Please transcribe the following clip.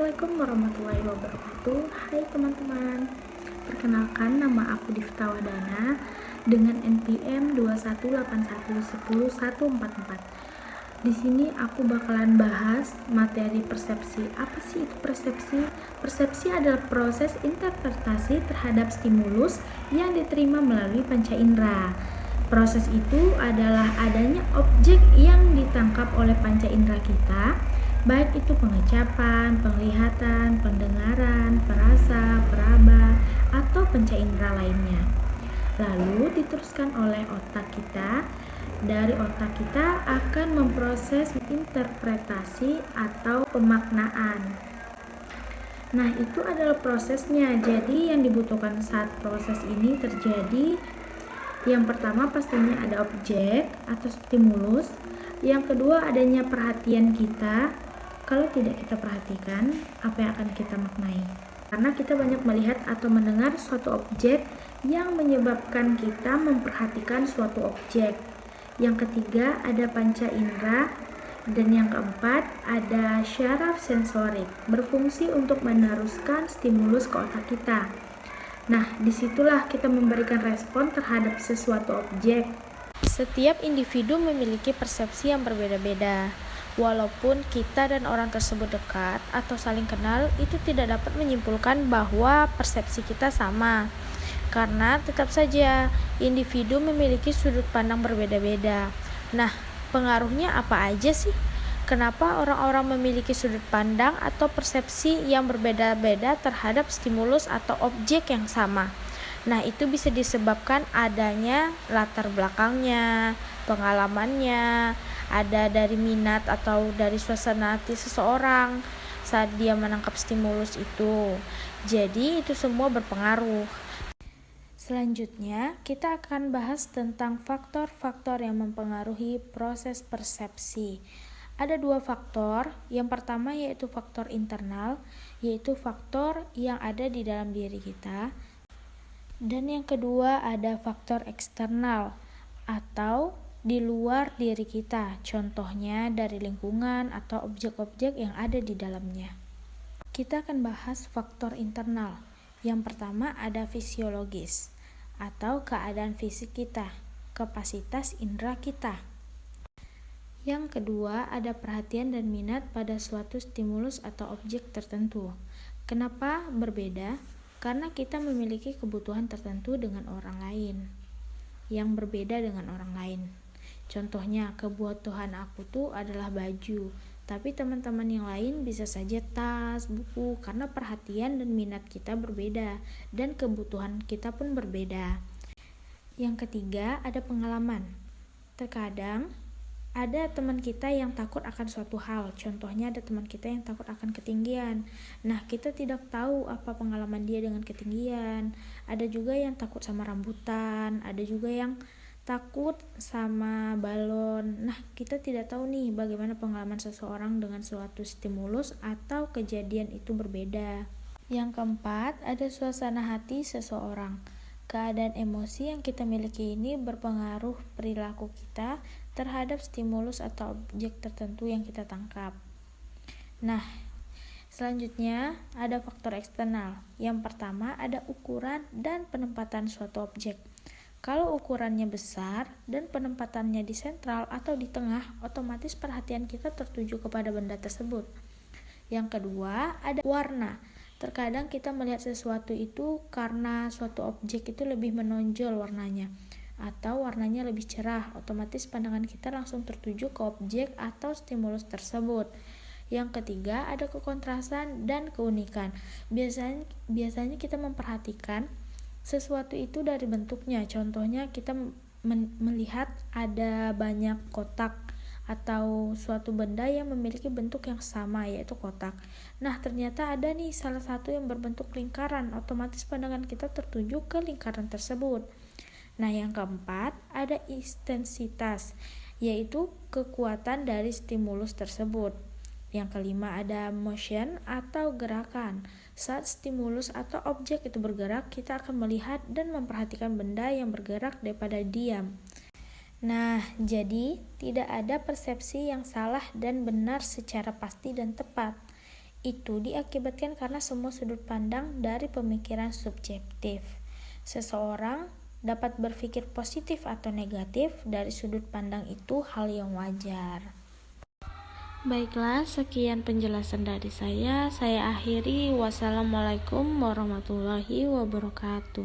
Assalamualaikum warahmatullahi wabarakatuh. Hai teman-teman Perkenalkan nama aku Difta Wadana Dengan NPM 218110144 Di sini aku bakalan bahas materi persepsi. Apa sih itu persepsi? Persepsi adalah proses interpretasi terhadap stimulus yang diterima melalui panca indera. Proses itu adalah adanya objek yang ditangkap oleh panca indera kita baik itu pengecapan, penglihatan, pendengaran, perasa, peraba, atau panca indera lainnya. Lalu diteruskan oleh otak kita. Dari otak kita akan memproses interpretasi atau pemaknaan. Nah, itu adalah prosesnya. Jadi, yang dibutuhkan saat proses ini terjadi yang pertama pastinya ada objek atau stimulus. Yang kedua adanya perhatian kita kalau tidak kita perhatikan, apa yang akan kita maknai? Karena kita banyak melihat atau mendengar suatu objek yang menyebabkan kita memperhatikan suatu objek. Yang ketiga ada panca indera dan yang keempat ada syaraf sensorik berfungsi untuk meneruskan stimulus ke otak kita. Nah, di situlah kita memberikan respon terhadap sesuatu objek. Setiap individu memiliki persepsi yang berbeda-beda. Walaupun kita dan orang tersebut dekat atau saling kenal, itu tidak dapat menyimpulkan bahwa persepsi kita sama. Karena tetap saja individu memiliki sudut pandang berbeda-beda. Nah, pengaruhnya apa aja sih? Kenapa orang-orang memiliki sudut pandang atau persepsi yang berbeda-beda terhadap stimulus atau objek yang sama? Nah, itu bisa disebabkan adanya latar belakangnya, pengalamannya, ada dari minat atau dari suasana hati seseorang saat dia menangkap stimulus itu. Jadi, itu semua berpengaruh. Selanjutnya, kita akan bahas tentang faktor-faktor yang mempengaruhi proses persepsi. Ada dua faktor. Yang pertama yaitu faktor internal, yaitu faktor yang ada di dalam diri kita. Dan yang kedua ada faktor eksternal atau di luar diri kita, contohnya dari lingkungan atau objek-objek yang ada di dalamnya. Kita akan bahas faktor internal. Yang pertama ada fisiologis atau keadaan fisik kita, kapasitas indera kita. Yang kedua ada perhatian dan minat pada suatu stimulus atau objek tertentu. Kenapa berbeda? Karena kita memiliki kebutuhan tertentu dengan orang lain yang berbeda dengan orang lain. Contohnya, kebutuhan aku tuh adalah baju, tapi teman-teman yang lain bisa saja tas, buku, karena perhatian dan minat kita berbeda, dan kebutuhan kita pun berbeda. Yang ketiga, ada pengalaman. Terkadang, ada teman kita yang takut akan suatu hal. Contohnya ada teman kita yang takut akan ketinggian. Nah, kita tidak tahu apa pengalaman dia dengan ketinggian. Ada juga yang takut sama rambutan, ada juga yang takut sama balon. Nah, kita tidak tahu nih bagaimana pengalaman seseorang dengan suatu stimulus atau kejadian itu berbeda. Yang keempat, ada suasana hati seseorang. Keadaan emosi yang kita miliki ini berpengaruh perilaku kita terhadap stimulus atau objek tertentu yang kita tangkap. Nah, selanjutnya ada faktor eksternal. Yang pertama ada ukuran dan penempatan suatu objek. Kalau ukurannya besar dan penempatannya di sentral atau di tengah, otomatis perhatian kita tertuju kepada benda tersebut. Yang kedua, ada warna. Terkadang kita melihat sesuatu itu karena suatu objek itu lebih menonjol warnanya atau warnanya lebih cerah, otomatis pandangan kita langsung tertuju ke objek atau stimulus tersebut. Yang ketiga, ada kekontrasan dan keunikan. Biasanya biasanya kita memperhatikan sesuatu itu dari bentuknya. Contohnya kita melihat ada banyak kotak atau suatu benda yang memiliki bentuk yang sama yaitu kotak. Nah, ternyata ada nih salah satu yang berbentuk lingkaran, otomatis pandangan kita tertuju ke lingkaran tersebut. Nah, yang keempat ada intensitas, yaitu kekuatan dari stimulus tersebut. Yang kelima ada motion atau gerakan. Saat stimulus atau objek itu bergerak, kita akan melihat dan memperhatikan benda yang bergerak daripada diam. Nah, jadi tidak ada persepsi yang salah dan benar secara pasti dan tepat. Itu diakibatkan karena semua sudut pandang dari pemikiran subjektif. Seseorang dapat berpikir positif atau negatif dari sudut pandang itu hal yang wajar. Baiklah, sekian penjelasan dari saya. Saya akhiri. Wassalamualaikum warahmatullahi wabarakatuh.